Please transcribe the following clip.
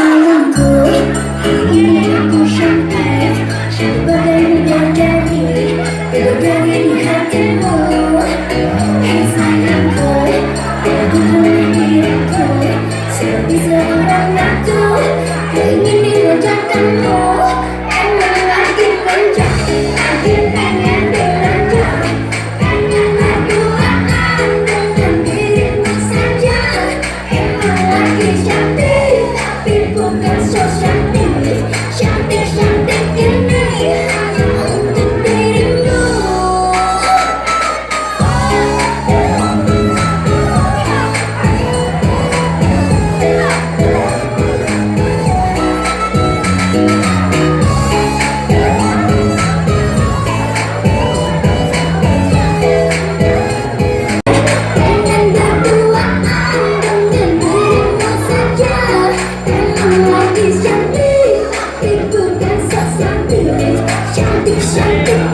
Hãy subscribe cho kênh Ghiền Mì Gõ Để không bỏ lỡ những video hấp dẫn Shanti, people dance, shanti, shanti, shanti.